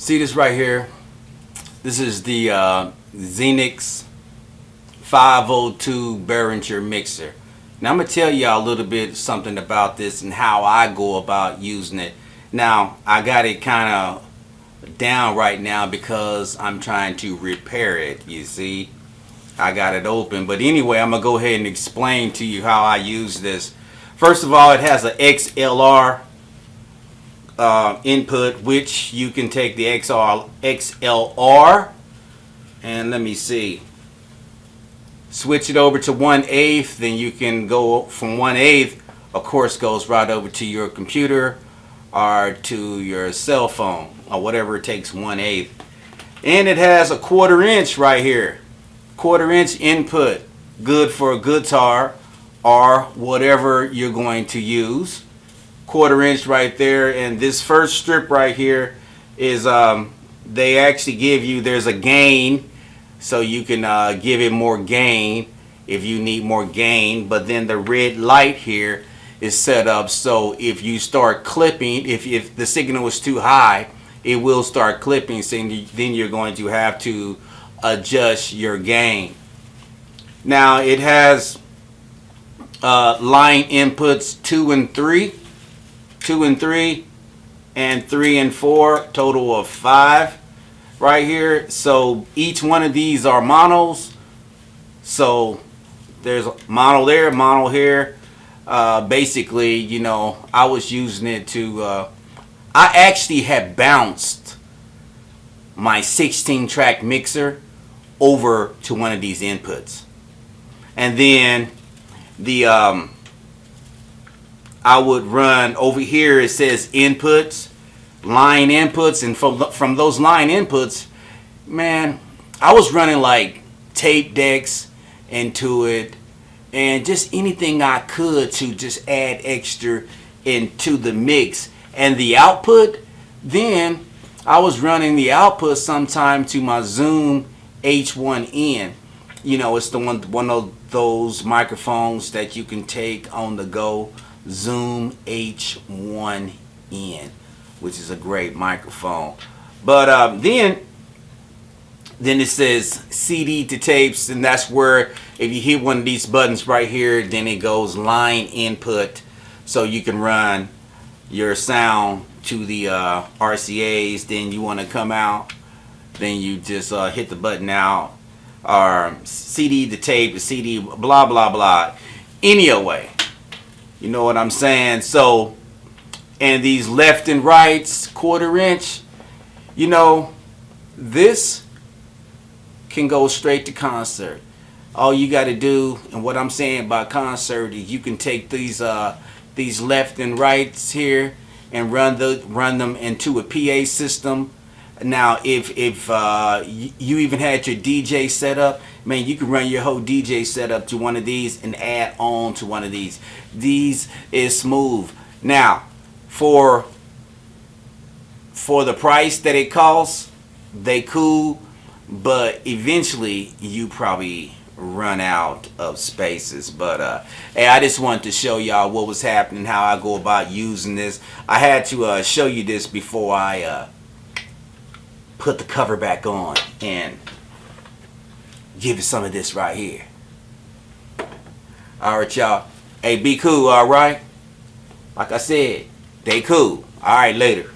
See this right here? This is the uh, Xenyx 502 Behringer mixer. Now I'm going to tell y'all a little bit something about this and how I go about using it. Now I got it kind of down right now because I'm trying to repair it, you see. I got it open. But anyway, I'm going to go ahead and explain to you how I use this. First of all, it has an XLR uh, input, which you can take the XR, XLR and let me see. Switch it over to 1 8 then you can go from 1 8 of course goes right over to your computer or to your cell phone or whatever it takes 1 8 and it has a quarter inch right here. Quarter inch input. Good for a guitar or whatever you're going to use quarter inch right there and this first strip right here is um, they actually give you there's a gain so you can uh, give it more gain if you need more gain but then the red light here is set up so if you start clipping if, if the signal is too high it will start clipping so then you're going to have to adjust your gain. Now it has uh, line inputs 2 and 3 2 and 3 and 3 and 4 total of 5 right here. So each one of these are monos so there's a mono there mono here. Uh, basically you know I was using it to uh, I actually had bounced my 16 track mixer over to one of these inputs. And then the um, I would run over here it says inputs line inputs and from from those line inputs man I was running like tape decks into it and just anything I could to just add extra into the mix. And the output then I was running the output sometime to my Zoom H1N you know it's the one one of those microphones that you can take on the go Zoom H1N which is a great microphone. But um, then, then it says CD to tapes, and that's where if you hit one of these buttons right here, then it goes line input, so you can run your sound to the uh, RCA's. Then you want to come out, then you just uh, hit the button out, or CD to tape, CD, blah blah blah. Anyway, you know what I'm saying? So and these left and rights quarter inch you know this can go straight to concert all you got to do and what I'm saying by concert is you can take these uh these left and rights here and run the run them into a PA system now if if uh, you even had your DJ set up man you can run your whole DJ setup to one of these and add on to one of these. These is smooth. Now for for the price that it costs they cool but eventually you probably run out of spaces. But uh hey i just wanted to show y'all what was happening how i go about using this. I had to uh show you this before i uh put the cover back on and give you some of this right here all right y'all hey be cool all right like i said they cool. All right, later.